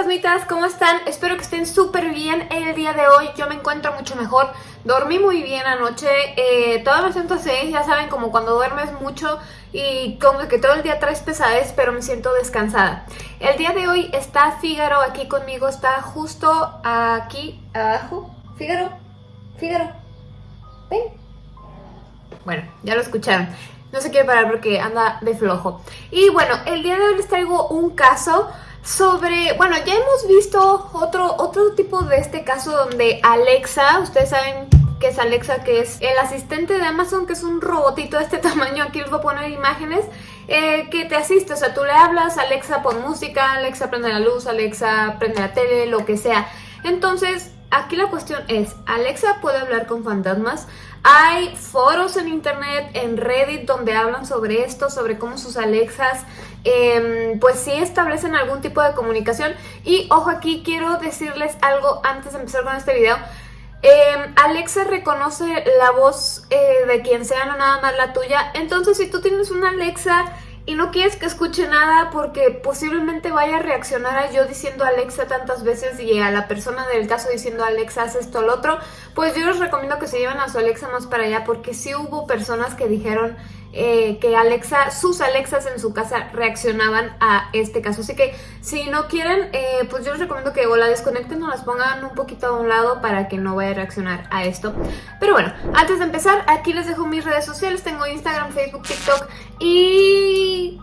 fantasmitas, ¿cómo están? Espero que estén súper bien el día de hoy, yo me encuentro mucho mejor, dormí muy bien anoche, eh, todavía me siento así, ya saben, como cuando duermes mucho y como que todo el día traes pesadez, pero me siento descansada. El día de hoy está Fígaro aquí conmigo, está justo aquí abajo. Fígaro, Fígaro, ven. Bueno, ya lo escucharon. No se quiere parar porque anda de flojo. Y bueno, el día de hoy les traigo un caso sobre, bueno, ya hemos visto otro, otro tipo de este caso donde Alexa, ustedes saben que es Alexa, que es el asistente de Amazon, que es un robotito de este tamaño, aquí les voy a poner imágenes, eh, que te asiste, o sea, tú le hablas, Alexa pon música, Alexa prende la luz, Alexa prende la tele, lo que sea. Entonces, aquí la cuestión es, Alexa puede hablar con fantasmas, hay foros en internet, en Reddit, donde hablan sobre esto, sobre cómo sus Alexas, em, pues sí establecen algún tipo de comunicación. Y ojo aquí, quiero decirles algo antes de empezar con este video. Em, Alexa reconoce la voz eh, de quien sea, no nada más la tuya. Entonces, si tú tienes una Alexa y no quieres que escuche nada porque posiblemente vaya a reaccionar a yo diciendo Alexa tantas veces y a la persona del caso diciendo Alexa haz esto o lo otro, pues yo les recomiendo que se lleven a su Alexa más para allá porque sí hubo personas que dijeron eh, que Alexa, sus Alexas en su casa reaccionaban a este caso. Así que si no quieren, eh, pues yo les recomiendo que o la desconecten o las pongan un poquito a un lado para que no vaya a reaccionar a esto. Pero bueno, antes de empezar, aquí les dejo mis redes sociales. Tengo Instagram, Facebook, TikTok y...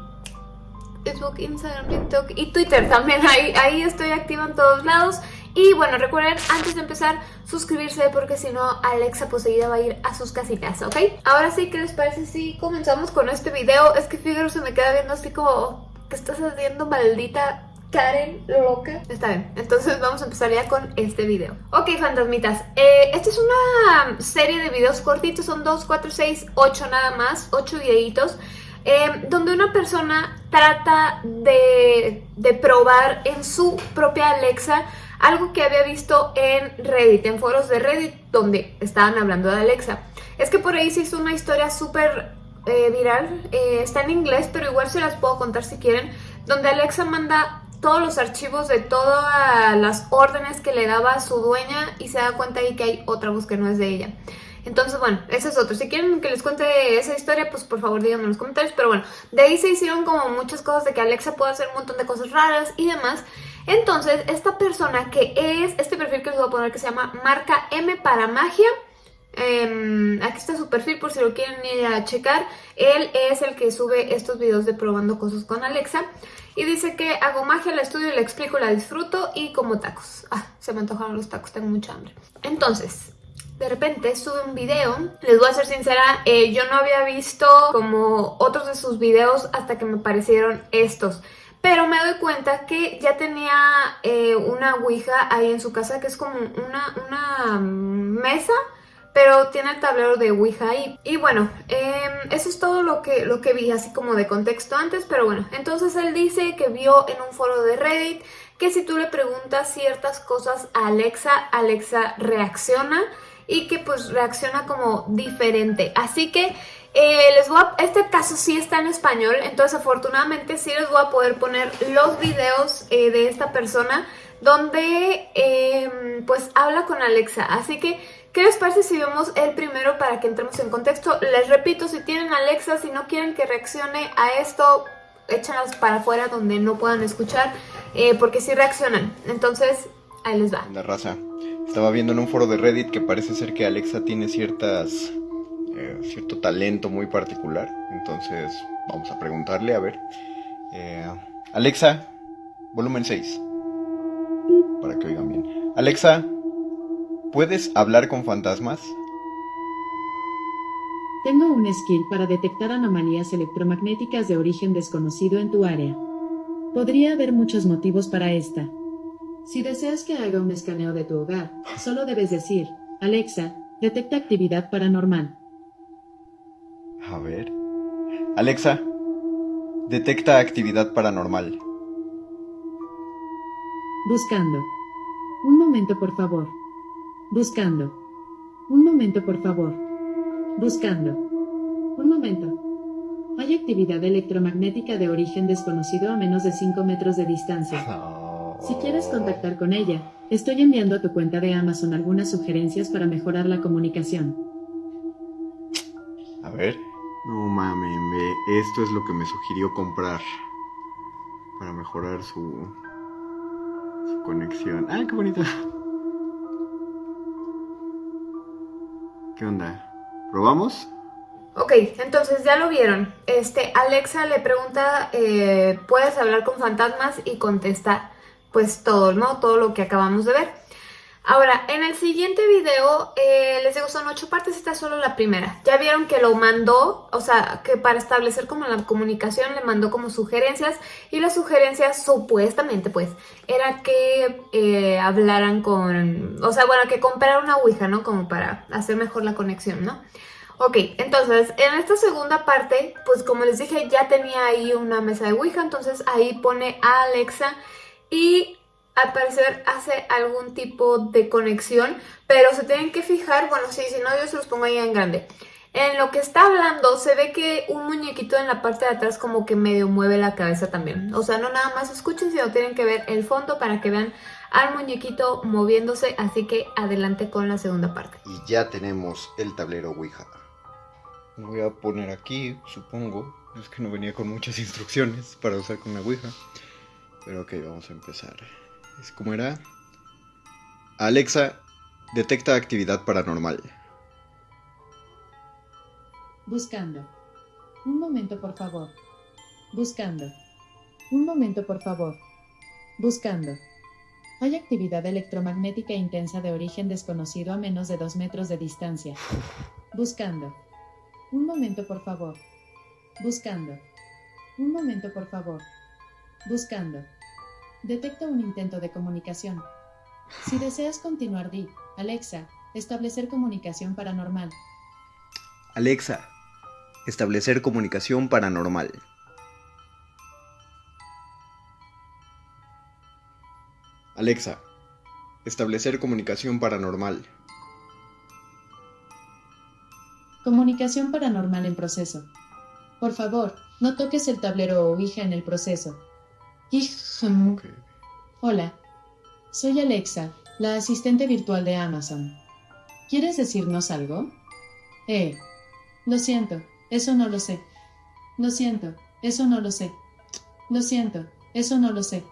Facebook, Instagram, TikTok y Twitter también. Ahí, ahí estoy activa en todos lados. Y bueno, recuerden antes de empezar suscribirse porque si no Alexa poseída va a ir a sus casitas, ¿ok? Ahora sí, ¿qué les parece si comenzamos con este video? Es que Figaro se me queda viendo así como, ¿qué estás haciendo maldita Karen loca? Está bien, entonces vamos a empezar ya con este video. Ok, fantasmitas, eh, esta es una serie de videos cortitos, son 2, 4, 6, 8 nada más, 8 videitos. Eh, donde una persona trata de, de probar en su propia Alexa algo que había visto en Reddit, en foros de Reddit, donde estaban hablando de Alexa. Es que por ahí se hizo una historia súper eh, viral, eh, está en inglés, pero igual se las puedo contar si quieren, donde Alexa manda todos los archivos de todas las órdenes que le daba a su dueña y se da cuenta ahí que hay otra voz que no es de ella. Entonces, bueno, ese es otro. Si quieren que les cuente esa historia, pues por favor díganme en los comentarios. Pero bueno, de ahí se hicieron como muchas cosas de que Alexa puede hacer un montón de cosas raras y demás. Entonces, esta persona que es, este perfil que les voy a poner que se llama Marca M para Magia, em, aquí está su perfil por si lo quieren ir a checar. Él es el que sube estos videos de probando cosas con Alexa. Y dice que hago magia, la estudio, la explico, la disfruto y como tacos. Ah, se me antojaron los tacos, tengo mucha hambre. Entonces, de repente sube un video. Les voy a ser sincera, eh, yo no había visto como otros de sus videos hasta que me parecieron estos. Pero me doy cuenta que ya tenía eh, una ouija ahí en su casa, que es como una, una mesa, pero tiene el tablero de ouija ahí. Y bueno, em, eso es todo lo que, lo que vi, así como de contexto antes, pero bueno. Entonces él dice que vio en un foro de Reddit que si tú le preguntas ciertas cosas a Alexa, Alexa reacciona y que pues reacciona como diferente. Así que eh, les voy a, este caso sí está en español, entonces afortunadamente sí les voy a poder poner los videos eh, de esta persona donde em, pues habla con Alexa. Así que, ¿qué les parece si vemos el primero para que entremos en contexto? Les repito, si tienen Alexa, si no quieren que reaccione a esto, échanlas para afuera donde no puedan escuchar, eh, porque sí reaccionan. Entonces, ahí les va. La raza. Estaba viendo en un foro de Reddit que parece ser que Alexa tiene ciertas eh, cierto talento muy particular. Entonces vamos a preguntarle, a ver. Eh, Alexa, volumen 6. Para que oigan bien. Alexa, ¿puedes hablar con fantasmas? Tengo un skill para detectar anomalías electromagnéticas de origen desconocido en tu área. Podría haber muchos motivos para esta. Si deseas que haga un escaneo de tu hogar, solo debes decir, Alexa, detecta actividad paranormal. A ver. Alexa, detecta actividad paranormal. Buscando. Un momento, por favor. Buscando. Un momento, por favor. Buscando. Un momento. Hay actividad electromagnética de origen desconocido a menos de 5 metros de distancia. Si quieres contactar con ella, estoy enviando a tu cuenta de Amazon algunas sugerencias para mejorar la comunicación. A ver. No mames, esto es lo que me sugirió comprar para mejorar su, su conexión. ¡Ah, qué bonito! ¿Qué onda? ¿Probamos? Ok, entonces ya lo vieron. Este, Alexa le pregunta, eh, ¿puedes hablar con fantasmas? Y contesta, pues todo, ¿no? Todo lo que acabamos de ver. Ahora, en el siguiente video, eh, les digo, son ocho partes, esta es solo la primera. Ya vieron que lo mandó, o sea, que para establecer como la comunicación le mandó como sugerencias y las sugerencias supuestamente, pues, era que eh, hablaran con, o sea, bueno, que comprara una Ouija, ¿no? Como para hacer mejor la conexión, ¿no? Ok, entonces, en esta segunda parte, pues como les dije, ya tenía ahí una mesa de Ouija, entonces ahí pone a Alexa y al parecer hace algún tipo de conexión, pero se tienen que fijar, bueno, sí, si no yo se los pongo ahí en grande. En lo que está hablando se ve que un muñequito en la parte de atrás como que medio mueve la cabeza también. O sea, no nada más escuchen, sino tienen que ver el fondo para que vean al muñequito moviéndose. Así que adelante con la segunda parte. Y ya tenemos el tablero Ouija. Lo voy a poner aquí, supongo. Es que no venía con muchas instrucciones para usar con la Ouija. Pero ok, vamos a empezar. Es como era. Alexa, detecta actividad paranormal. Buscando. Un momento, por favor. Buscando. Un momento, por favor. Buscando. Hay actividad electromagnética intensa de origen desconocido a menos de dos metros de distancia. Buscando. Un momento, por favor. Buscando. Un momento, por favor. Buscando. Detecta un intento de comunicación. Si deseas continuar, di, Alexa, establecer comunicación paranormal. Alexa, establecer comunicación paranormal. Alexa, establecer comunicación paranormal. Comunicación paranormal en proceso. Por favor, no toques el tablero o Ouija en el proceso. Hola, soy Alexa, la asistente virtual de Amazon. ¿Quieres decirnos algo? Eh, lo siento, eso no lo sé. Lo siento, eso no lo sé. Lo siento, eso no lo sé.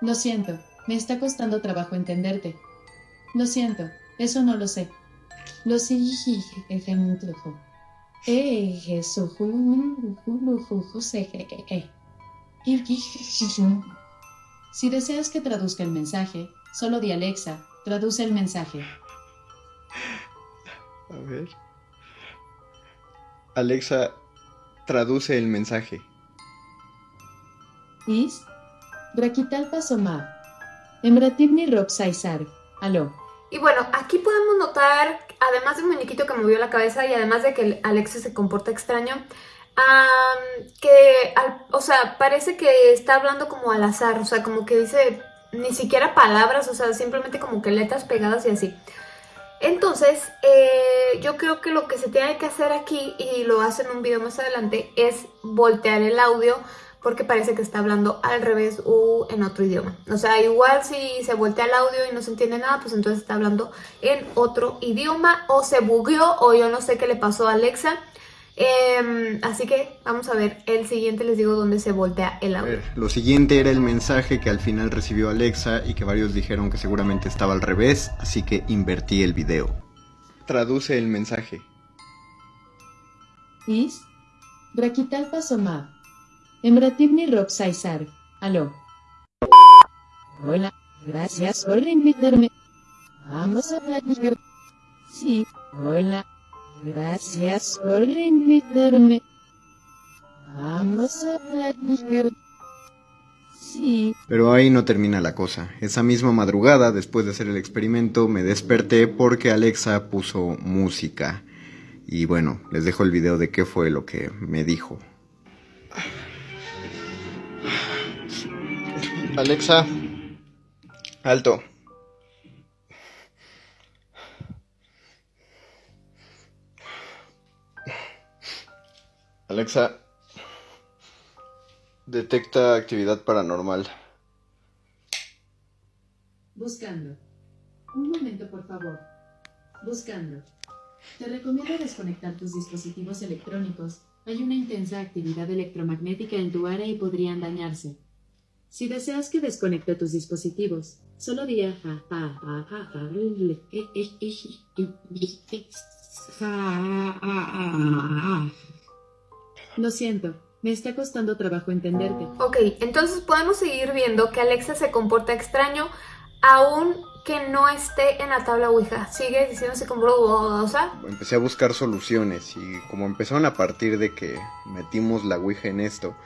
Lo siento, me está costando trabajo entenderte. Lo siento, eso no lo sé. Lo sé, Eh, eso, si deseas que traduzca el mensaje, solo di Alexa, traduce el mensaje. A ver. Alexa, traduce el mensaje. Is, Braquitalpa Somab, Emratibni Rob Saizar, aló. Y bueno, aquí podemos notar, además del muñequito que movió la cabeza y además de que Alexa se comporta extraño, que, al- o sea, parece que está hablando como al azar, o sea, como que dice ni siquiera palabras, o sea, simplemente como que letras pegadas y así. Entonces, eh, yo creo que lo que se tiene que hacer aquí, y lo hace en un video más adelante, es voltear el audio porque parece que está hablando al revés o en otro idioma. O sea, igual si se voltea el audio y no se entiende nada, pues entonces está hablando en otro idioma o se bugueó o yo no sé qué le pasó a Alexa. Em, así que vamos a ver el siguiente, les digo dónde se voltea el A audio. ver, lo siguiente era el mensaje que al final recibió Alexa y que varios dijeron que seguramente estaba al revés, así que invertí el video. Traduce el mensaje. Is, Braquitalpa Saizar, aló. Hola, gracias por invitarme. Vamos a platicar. Sí, hola, gracias por invitarme. Vamos a platicar. Sí, Pero ahí no termina la cosa. Esa misma madrugada, después de hacer el experimento, me desperté porque Alexa puso música. Y bueno, les dejo el video de qué fue lo que me dijo. Alexa, alto. Alexa, detecta actividad paranormal. Buscando. Un momento, por favor. Buscando. Te recomiendo desconectar tus dispositivos electrónicos. Hay una intensa actividad electromagnética en tu área y podrían dañarse. Si deseas que desconecte tus dispositivos, solo di a- a- a- a- a- a- le- e- e- e- Lo siento, me está costando trabajo entenderte. Ok, entonces podemos seguir viendo que Alexa se comporta extraño aún que no esté en la tabla Ouija. Sigue diciéndose como bodosa. Empecé a buscar soluciones y como empezaron a partir de que metimos la Ouija en esto,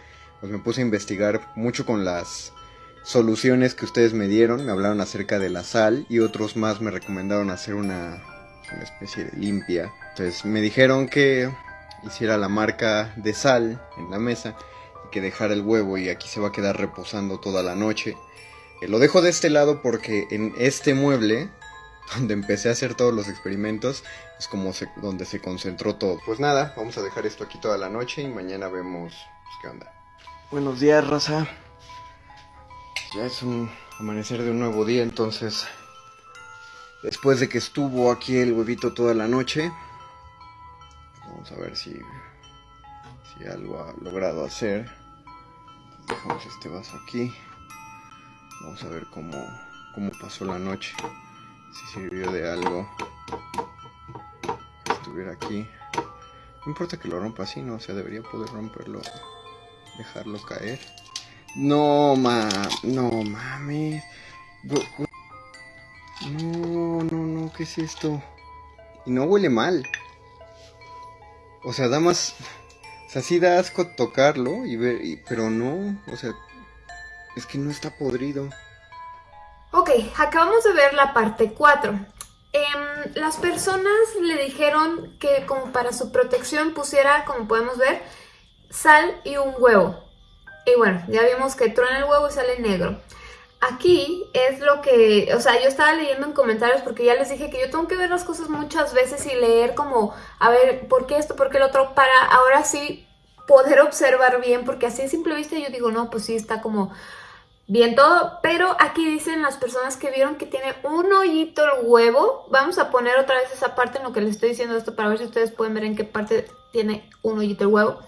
pues me puse a investigar mucho con las soluciones que ustedes me dieron. Me hablaron acerca de la sal y otros más me recomendaron hacer una, una especie de limpia. Entonces me dijeron que hiciera la marca de sal en la mesa y que dejara el huevo y aquí se va a quedar reposando toda la noche. Eh, Lo dejo de este lado porque en este mueble, donde empecé a hacer todos los experimentos, es como se- donde se concentró todo. Pues nada, vamos a dejar esto aquí toda la noche y mañana vemos pues, qué onda. Buenos días, raza. Ya es un amanecer de un nuevo día, entonces, después de que estuvo aquí el huevito toda la noche, vamos a ver si, si algo ha logrado hacer. Dejamos este vaso aquí. Vamos a ver cómo, cómo pasó la noche. Si sirvió de algo. Estuviera aquí. No importa que lo rompa así, ¿no? O sea, debería poder romperlo. Dejarlo caer. No, ma... No, mames. No, no, no, ¿qué es esto? Y no huele mal. O sea, da más... O sea, sí da asco tocarlo y ver... Pero no, o sea... Es que no está podrido. Ok, acabamos de ver la parte 4. Em, las personas le dijeron que como para su protección pusiera, como podemos ver, sal y un huevo. Y bueno, ya vimos que truena el huevo y sale negro. Aquí es lo que, o sea, yo estaba leyendo en comentarios porque ya les dije que yo tengo que ver las cosas muchas veces y leer como, a ver, ¿por qué esto, por qué el otro? Para ahora sí poder observar bien, porque así a simple vista yo digo, no, pues sí, está como bien todo, pero aquí dicen las personas que vieron que tiene un hoyito el huevo. Vamos a poner otra vez esa parte en lo que les estoy diciendo esto para ver si ustedes pueden ver en qué parte tiene un hoyito el huevo.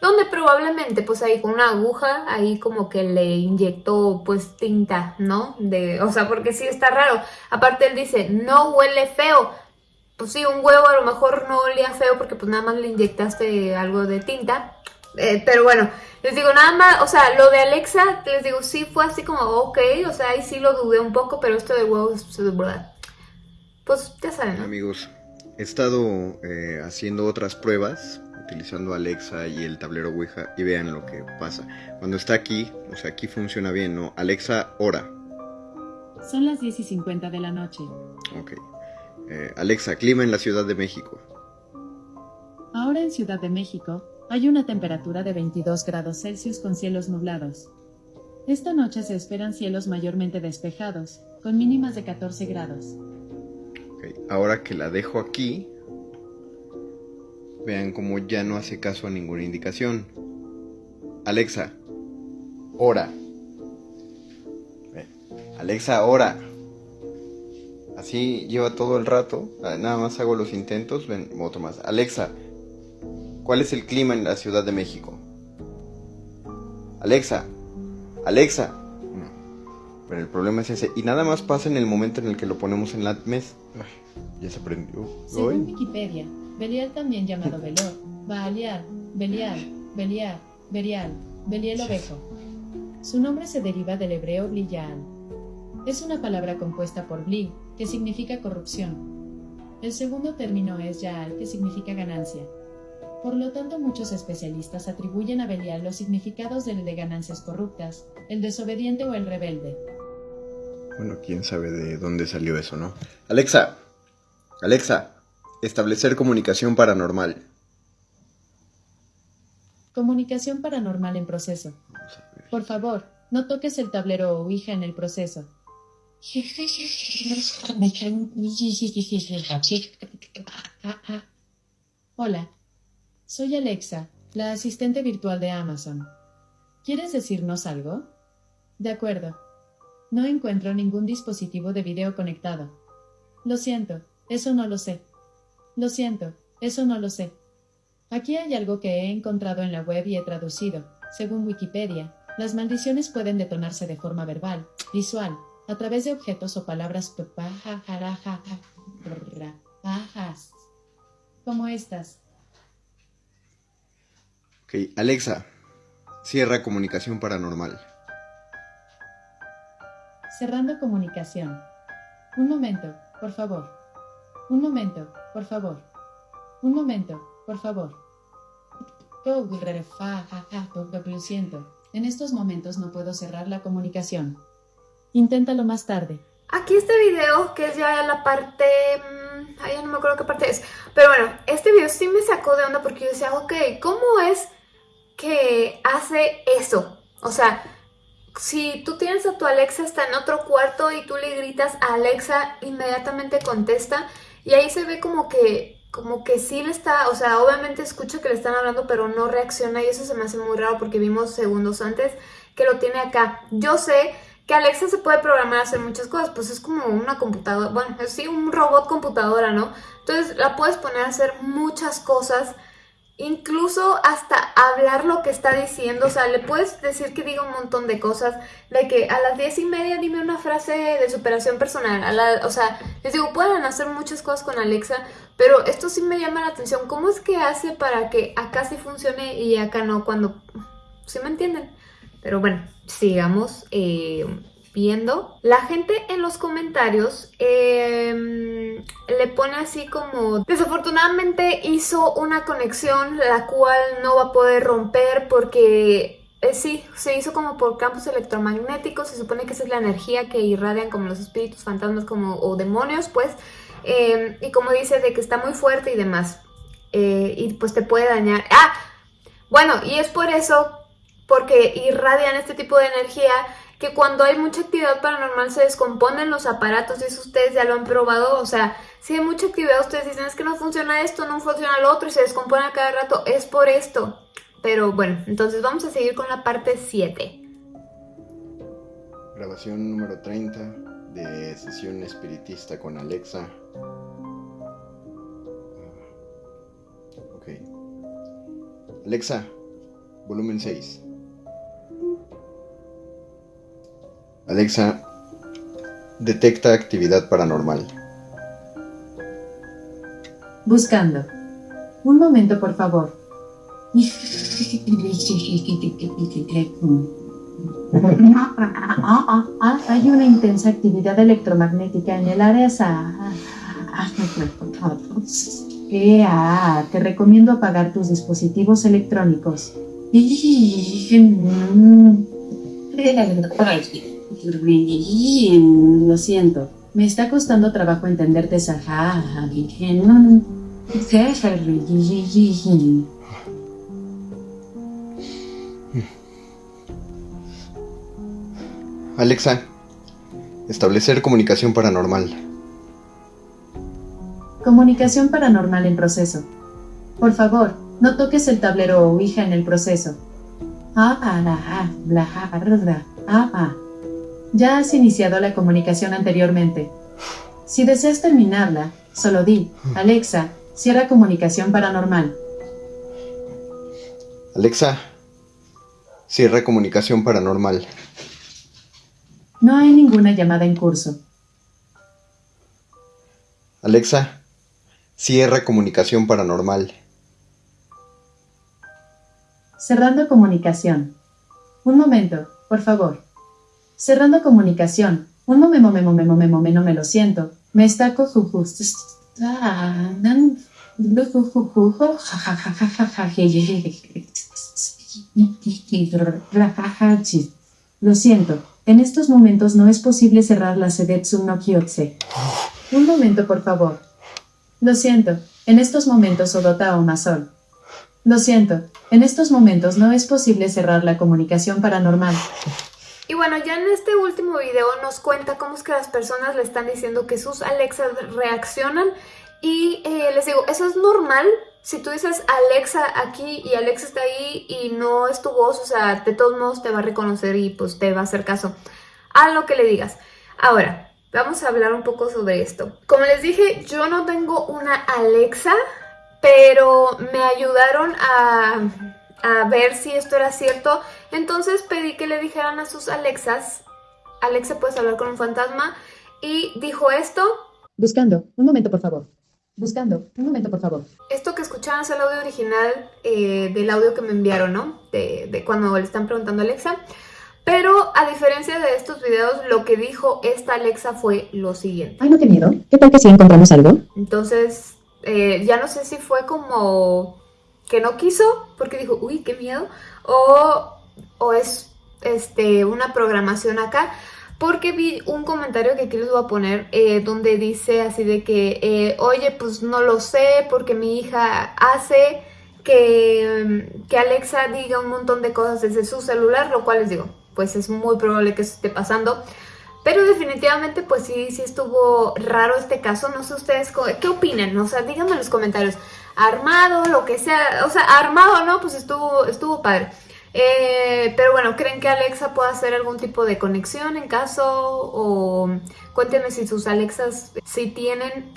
Donde probablemente pues ahí con una aguja, ahí como que le inyectó pues tinta, ¿no? De, o sea, porque sí está raro. Aparte él dice, no huele feo. Pues sí, un huevo a lo mejor no olía feo porque pues nada más le inyectaste algo de tinta. Eh, pero bueno, les digo nada más, o sea, lo de Alexa, les digo, sí fue así como, ok, o sea, ahí sí lo dudé un poco, pero esto de huevos, pues ya saben. Amigos, he estado eh, haciendo otras pruebas utilizando Alexa y el tablero Ouija y vean lo que pasa. Cuando está aquí, o sea, aquí funciona bien, ¿no? Alexa, hora. Son las 10 y 50 de la noche. Ok. Eh, Alexa, clima en la Ciudad de México. Ahora en Ciudad de México, hay una temperatura de 22 grados Celsius con cielos nublados. Esta noche se esperan cielos mayormente despejados, con mínimas de 14 grados. Ok, Ahora que la dejo aquí, vean cómo ya no hace caso a ninguna indicación. Alexa, hora. Alexa, hora. Así lleva todo el rato. Ah, Nada más hago los intentos. Ven, otro más. Alexa, ¿cuál es el clima en la Ciudad de México? Alexa, Alexa. Pero el problema es ese. Y nada más pasa en el momento en el que lo ponemos en la mesa. Ay, ya se prendió. Según. Wikipedia, Belial también llamado Velor, Baalial, Belial, Belial, Berial, Beliel ovejo. Su nombre se deriva del hebreo Bliyaal. Es una palabra compuesta por Bli, que significa corrupción. El segundo término es Yaal, que significa ganancia. Por lo tanto, muchos especialistas atribuyen a Belial los significados del de ganancias corruptas, el desobediente o el rebelde. Bueno, quién sabe de dónde salió eso, ¿no? Alexa, Alexa, establecer comunicación paranormal. Comunicación paranormal en proceso. Por favor, no toques el tablero o Ouija en el proceso. Hola, soy Alexa, la asistente virtual de Amazon. ¿Quieres decirnos algo? De acuerdo. No encuentro ningún dispositivo de video conectado. Lo siento, eso no lo sé. Lo siento, eso no lo sé. Aquí hay algo que he encontrado en la web y he traducido. Según Wikipedia, las maldiciones pueden detonarse de forma verbal, visual, a través de objetos o palabras como estas. Ok, Alexa, cierra comunicación paranormal. Cerrando comunicación. Un momento, por favor. Un momento, por favor. Un momento, por favor. Lo siento. En estos momentos no puedo cerrar la comunicación. Inténtalo más tarde. Aquí este video, que es ya la parte... Mmm, ay, no me acuerdo qué parte es. Pero bueno, este video sí me sacó de onda porque yo decía, ok, ¿cómo es que hace eso? O sea, si tú tienes a tu Alexa está en otro cuarto y tú le gritas a Alexa, inmediatamente contesta. Y ahí se ve como que como que sí le está, o sea, obviamente escucha que le están hablando, pero no reacciona y eso se me hace muy raro porque vimos segundos antes que lo tiene acá. Yo sé que Alexa se puede programar a hacer muchas cosas, pues es como una computadora, bueno, sí, un robot computadora, ¿no? Entonces la puedes poner a hacer muchas cosas incluso hasta hablar lo que está diciendo, o sea, le puedes decir que diga un montón de cosas, de que a las diez y media dime una frase de superación personal, o sea, les digo, pueden hacer muchas cosas con Alexa, pero esto sí me llama la atención, ¿cómo es que hace para que acá sí funcione y acá no, cuando, ¿sí me entienden? Pero bueno, sigamos eh, viendo. La gente en los comentarios em, le pone así como desafortunadamente hizo una conexión la cual no va a poder romper porque eh, sí, se hizo como por campos electromagnéticos, se supone que esa es la energía que irradian como los espíritus, fantasmas como, o demonios pues em, y como dice de que está muy fuerte y demás eh, y pues te puede dañar. ¡Ah! Bueno, y es por eso porque irradian este tipo de energía que cuando hay mucha actividad paranormal se descomponen los aparatos eso ustedes ya lo han probado, o sea, si hay mucha actividad ustedes dicen es que no funciona esto, no funciona lo otro y se descompone a cada rato, es por esto. Pero bueno, entonces vamos a seguir con la parte 7. Grabación número 30 de sesión espiritista con Alexa. Ok. Alexa, volumen 6. Alexa, detecta actividad paranormal. Buscando. Un momento, por favor. Hay una intensa actividad electromagnética en el área. Te recomiendo apagar tus dispositivos electrónicos. Lo siento. Me está costando trabajo entenderte, Alexa, establecer comunicación paranormal. Comunicación paranormal en proceso. Por favor, no toques el tablero o Ouija en el proceso. Ah, ah, ah, ah, ya has iniciado la comunicación anteriormente. Si deseas terminarla, solo di, Alexa, cierra comunicación paranormal. Alexa, cierra comunicación paranormal. No hay ninguna llamada en curso. Alexa, cierra comunicación paranormal. Cerrando comunicación. Un momento, por favor. Cerrando comunicación. Un momento, memo, memo, memo, no me lo siento. Me está Lo siento, en estos momentos no es posible cerrar la Sedetsu no Kyotse. Un momento, por favor. Lo siento, en estos momentos Odota o Masol. Lo siento, en estos momentos no es posible cerrar la comunicación paranormal. Y bueno, ya en este último video nos cuenta cómo es que las personas le están diciendo que sus Alexas reaccionan y eh, les digo, eso es normal. Si tú dices Alexa aquí y Alexa está ahí y no es tu voz, o sea, de todos modos te va a reconocer y pues te va a hacer caso. a lo que le digas. Ahora, vamos a hablar un poco sobre esto. Como les dije, yo no tengo una Alexa, pero me ayudaron a, a ver si esto era cierto. Entonces pedí que le dijeran a sus Alexas, Alexa, ¿puedes hablar con un fantasma? Y dijo esto. Buscando. Un momento, por favor. Buscando. Un momento, por favor. Esto que escuchaban es el audio original eh, del audio que me enviaron, ¿no? De, de cuando le están preguntando a Alexa. Pero a diferencia de estos videos, lo que dijo esta Alexa fue lo siguiente. Ay, no, qué miedo. ¿Qué tal que si encontramos algo? Entonces, eh, ya no sé si fue como que no quiso, porque dijo, uy, qué miedo, o, o es este, una programación acá, porque vi un comentario que aquí les voy a poner, eh, donde dice así de que, eh, oye, pues no lo sé, porque mi hija hace que, que Alexa diga un montón de cosas desde su celular, lo cual les digo, pues es muy probable que eso esté pasando. Pero definitivamente pues sí, sí estuvo raro este caso, no sé ustedes qué opinan, o sea, díganme en los comentarios, armado, lo que sea, o sea, armado no, pues estuvo, estuvo padre. Eh, pero bueno, ¿creen que Alexa pueda hacer algún tipo de conexión en caso? O cuéntenme si sus Alexas, si tienen,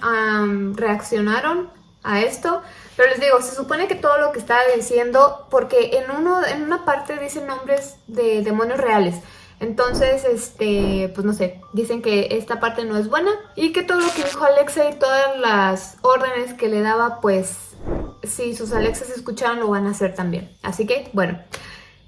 reaccionaron a esto. Pero les digo, se supone que todo lo que estaba diciendo, porque en, uno, en una parte dicen nombres de demonios reales. Entonces, este, pues no sé, dicen que esta parte no es buena y que todo lo que dijo Alexa y todas las órdenes que le daba, pues si sus Alexas escucharon lo van a hacer también. Así que, bueno,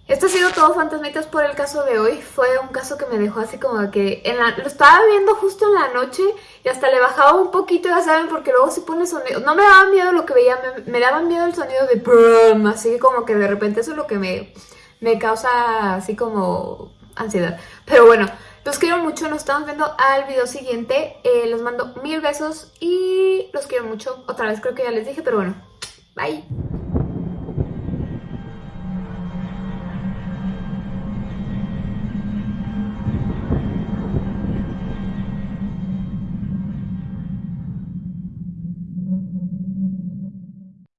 esto ha sido todo fantasmitas por el caso de hoy. Fue un caso que me dejó así como que lo estaba viendo justo en la noche y hasta le bajaba un poquito, ya saben, porque luego si pone sonido. No me daba miedo lo que veía, me, me daba miedo el sonido de así como que de repente eso es lo que me, me causa así como ansiedad. Pero bueno, los quiero mucho, nos estamos viendo al video siguiente. Eh, les mando mil besos y los quiero mucho. Otra vez creo que ya les dije, pero bueno, bye.